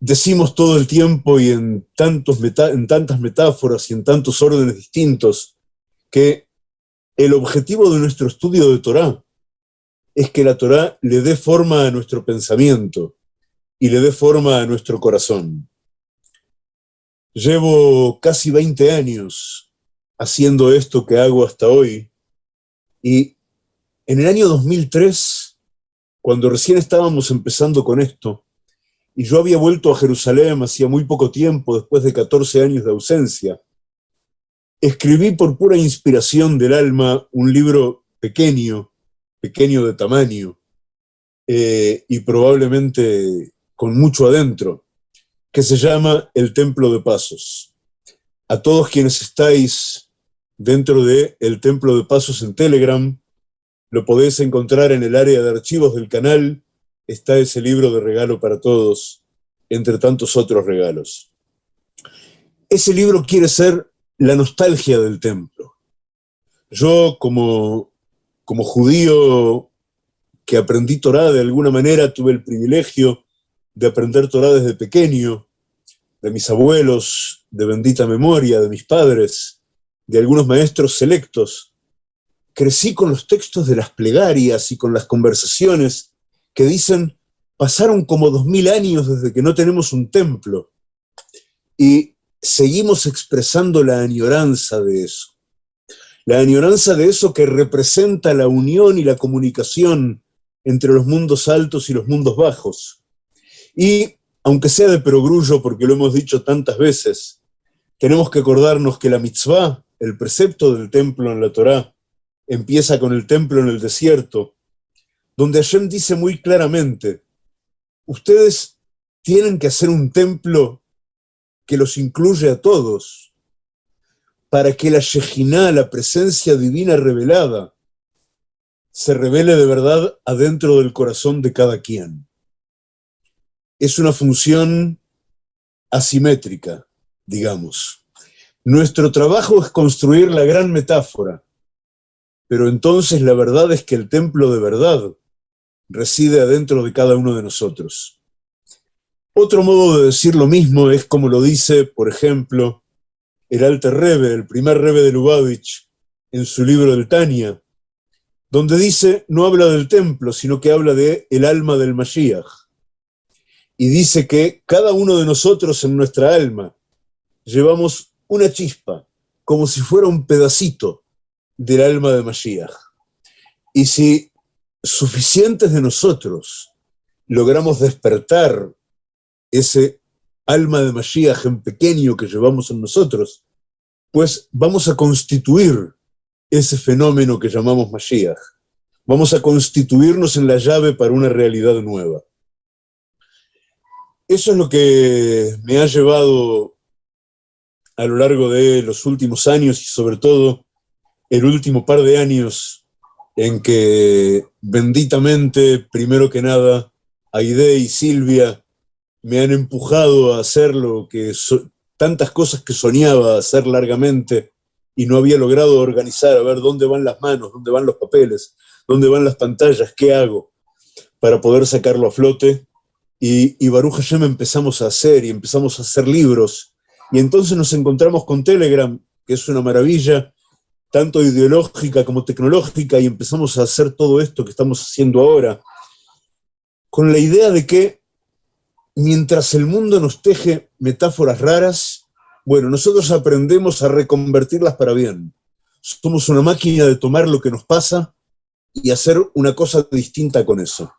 decimos todo el tiempo y en, tantos en tantas metáforas y en tantos órdenes distintos que el objetivo de nuestro estudio de Torah es que la Torah le dé forma a nuestro pensamiento y le dé forma a nuestro corazón. Llevo casi 20 años haciendo esto que hago hasta hoy y en el año 2003, cuando recién estábamos empezando con esto, y yo había vuelto a Jerusalén hacía muy poco tiempo, después de 14 años de ausencia. Escribí por pura inspiración del alma un libro pequeño, pequeño de tamaño, eh, y probablemente con mucho adentro, que se llama El Templo de Pasos. A todos quienes estáis dentro de El Templo de Pasos en Telegram, lo podéis encontrar en el área de archivos del canal, está ese libro de regalo para todos, entre tantos otros regalos. Ese libro quiere ser la nostalgia del templo. Yo, como, como judío que aprendí Torah de alguna manera, tuve el privilegio de aprender Torah desde pequeño, de mis abuelos, de bendita memoria, de mis padres, de algunos maestros selectos. Crecí con los textos de las plegarias y con las conversaciones que dicen, pasaron como dos mil años desde que no tenemos un templo, y seguimos expresando la añoranza de eso. La añoranza de eso que representa la unión y la comunicación entre los mundos altos y los mundos bajos. Y, aunque sea de perogrullo, porque lo hemos dicho tantas veces, tenemos que acordarnos que la mitzvah, el precepto del templo en la Torá, empieza con el templo en el desierto, donde Hashem dice muy claramente, ustedes tienen que hacer un templo que los incluye a todos, para que la Shejinah, la presencia divina revelada, se revele de verdad adentro del corazón de cada quien. Es una función asimétrica, digamos. Nuestro trabajo es construir la gran metáfora, pero entonces la verdad es que el templo de verdad reside adentro de cada uno de nosotros. Otro modo de decir lo mismo es como lo dice, por ejemplo, el Alter Rebbe, el primer Rebbe de Lubavitch, en su libro del Tania, donde dice, no habla del templo, sino que habla de el alma del Mashiach. Y dice que cada uno de nosotros en nuestra alma llevamos una chispa, como si fuera un pedacito del alma de Mashiach. Y si suficientes de nosotros logramos despertar ese alma de Mashiach en pequeño que llevamos en nosotros, pues vamos a constituir ese fenómeno que llamamos Mashiach. Vamos a constituirnos en la llave para una realidad nueva. Eso es lo que me ha llevado a lo largo de los últimos años y sobre todo el último par de años en que benditamente, primero que nada, Aide y Silvia me han empujado a hacer lo que tantas cosas que soñaba hacer largamente y no había logrado organizar, a ver dónde van las manos, dónde van los papeles, dónde van las pantallas, qué hago para poder sacarlo a flote. Y, y Baruch Hashem empezamos a hacer y empezamos a hacer libros. Y entonces nos encontramos con Telegram, que es una maravilla, tanto ideológica como tecnológica, y empezamos a hacer todo esto que estamos haciendo ahora, con la idea de que mientras el mundo nos teje metáforas raras, bueno, nosotros aprendemos a reconvertirlas para bien. Somos una máquina de tomar lo que nos pasa y hacer una cosa distinta con eso.